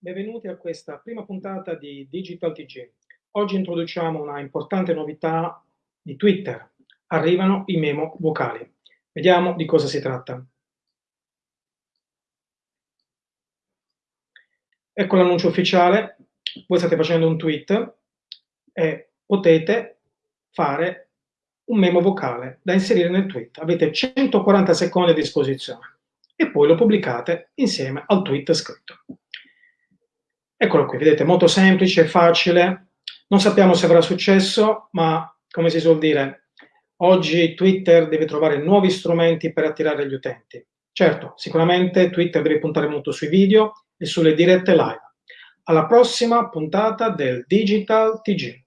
benvenuti a questa prima puntata di Digital TG. Oggi introduciamo una importante novità di Twitter. Arrivano i memo vocali. Vediamo di cosa si tratta. Ecco l'annuncio ufficiale. Voi state facendo un tweet e potete fare un memo vocale da inserire nel tweet. Avete 140 secondi a disposizione e poi lo pubblicate insieme al tweet scritto. Eccolo qui, vedete, molto semplice, facile. Non sappiamo se avrà successo, ma come si suol dire, oggi Twitter deve trovare nuovi strumenti per attirare gli utenti. Certo, sicuramente Twitter deve puntare molto sui video e sulle dirette live. Alla prossima puntata del Digital TG.